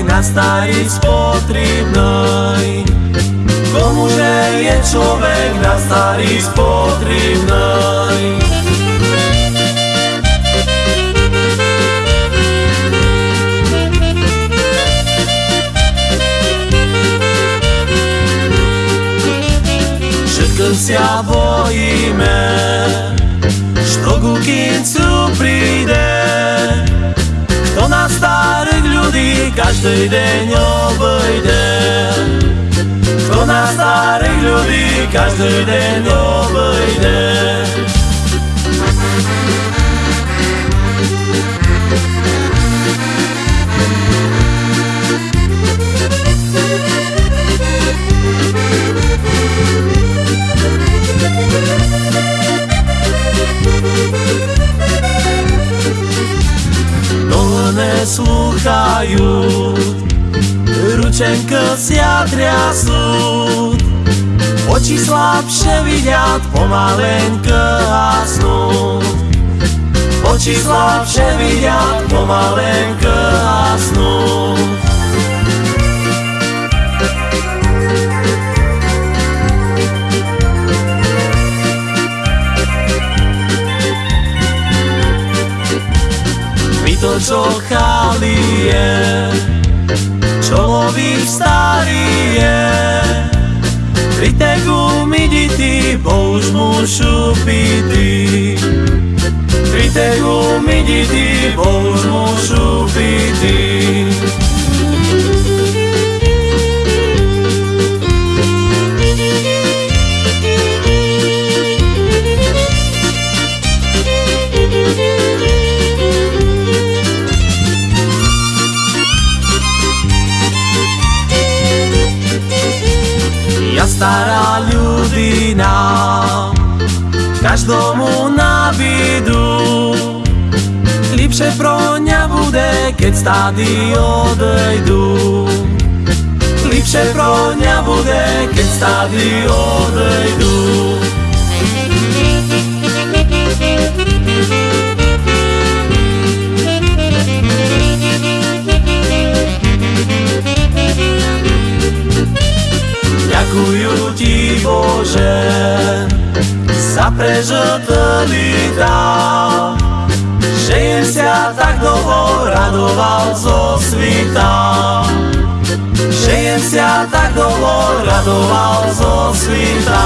vek na starý spotrebnej. Komuže je človek na starý spotrebnej. Všetko sa bojíme, što kukým Każdy dzień obejdę. Szkoda starych ludzi Każdy dzień obejdę. Deň obejde. neslúchajú Ručenko sia triasú Oči slabšie vidiať pomalenko hasnú Oči slabšie vidiať pomalenko hasnú to, čo chali je, človek starý je. Pri tegu mi dity, bo už mušu pity. Pri tegu Stará ľudina. Každomu na vidu. Lepšie pro ňa bude, keď stády odejdu. Lepšie pro ňa bude, keď stády odejdu za prežitý dál Že jem sa tak dlho radoval zo svita. Že jem sa tak dlho radoval zo svita